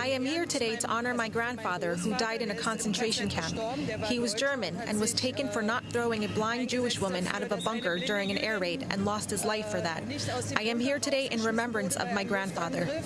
I am here today to honor my grandfather who died in a concentration camp. He was German and was taken for not throwing a blind Jewish woman out of a bunker during an air raid and lost his life for that. I am here today in remembrance of my grandfather.